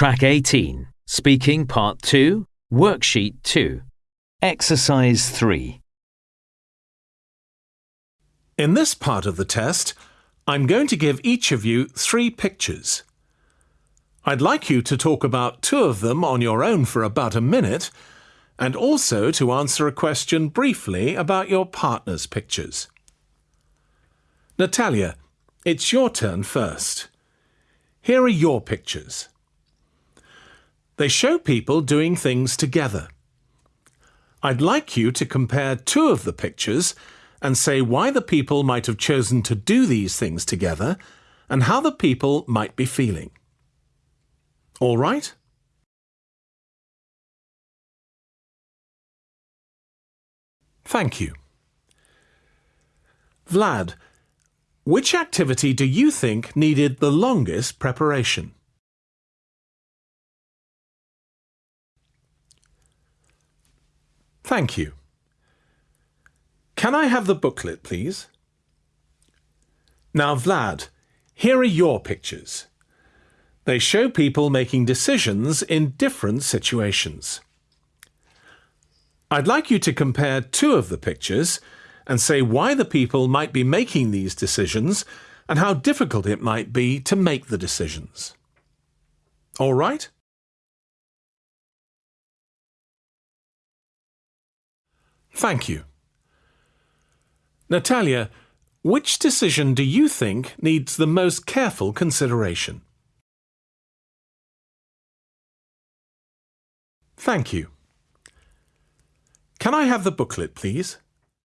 Track 18, Speaking Part 2, Worksheet 2. Exercise 3. In this part of the test, I'm going to give each of you three pictures. I'd like you to talk about two of them on your own for about a minute, and also to answer a question briefly about your partner's pictures. Natalia, it's your turn first. Here are your pictures. They show people doing things together. I'd like you to compare two of the pictures and say why the people might have chosen to do these things together and how the people might be feeling. All right? Thank you. Vlad, which activity do you think needed the longest preparation? Thank you. Can I have the booklet, please? Now, Vlad, here are your pictures. They show people making decisions in different situations. I'd like you to compare two of the pictures and say why the people might be making these decisions and how difficult it might be to make the decisions. All right? Thank you. Natalia, which decision do you think needs the most careful consideration? Thank you. Can I have the booklet, please?